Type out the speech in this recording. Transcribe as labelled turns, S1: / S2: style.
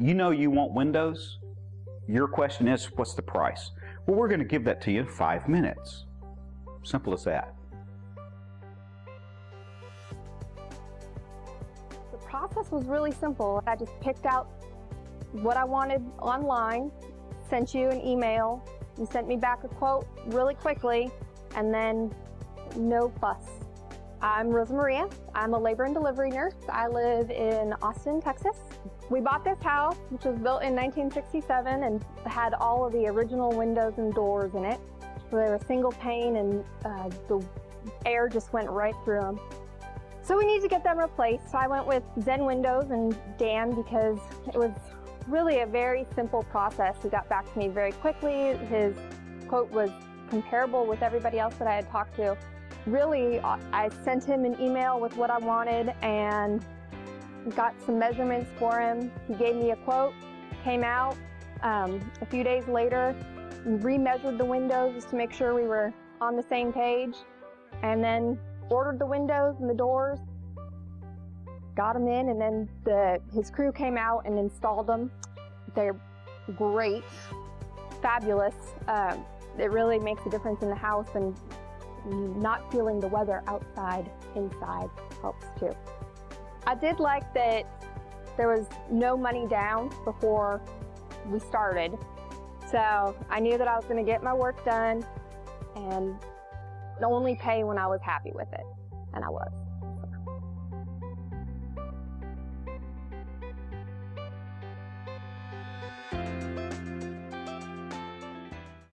S1: You know you want windows. Your question is, what's the price? Well, we're going to give that to you in five minutes. Simple as that.
S2: The process was really simple. I just picked out what I wanted online, sent you an email, you sent me back a quote really quickly, and then no fuss. I'm Rosa Maria. I'm a labor and delivery nurse. I live in Austin, Texas. We bought this house, which was built in 1967 and had all of the original windows and doors in it. So they were single pane and uh, the air just went right through them. So we need to get them replaced. So I went with Zen Windows and Dan because it was really a very simple process. He got back to me very quickly. His quote was comparable with everybody else that I had talked to. Really, I sent him an email with what I wanted and got some measurements for him. He gave me a quote, came out. Um, a few days later, remeasured the windows just to make sure we were on the same page, and then ordered the windows and the doors, got them in, and then the, his crew came out and installed them. They're great, fabulous. Um, it really makes a difference in the house and not feeling the weather outside, inside helps too. I did like that there was no money down before we started. So I knew that I was going to get my work done and only pay when I was happy with it. And I was.